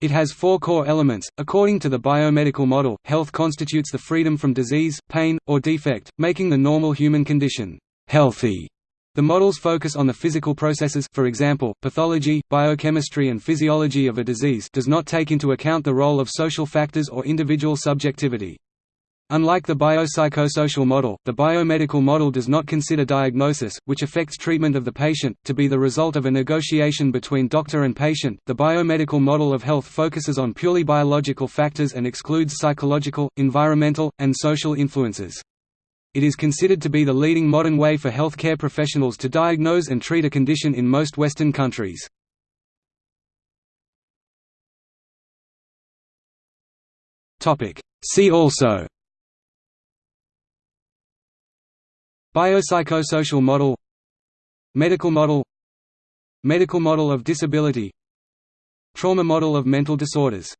It has four core elements. According to the biomedical model, health constitutes the freedom from disease, pain, or defect, making the normal human condition healthy. The models focus on the physical processes for example, pathology, biochemistry and physiology of a disease does not take into account the role of social factors or individual subjectivity. Unlike the biopsychosocial model, the biomedical model does not consider diagnosis, which affects treatment of the patient, to be the result of a negotiation between doctor and patient. The biomedical model of health focuses on purely biological factors and excludes psychological, environmental, and social influences. It is considered to be the leading modern way for healthcare professionals to diagnose and treat a condition in most Western countries. See also Biopsychosocial model Medical model Medical model of disability Trauma model of mental disorders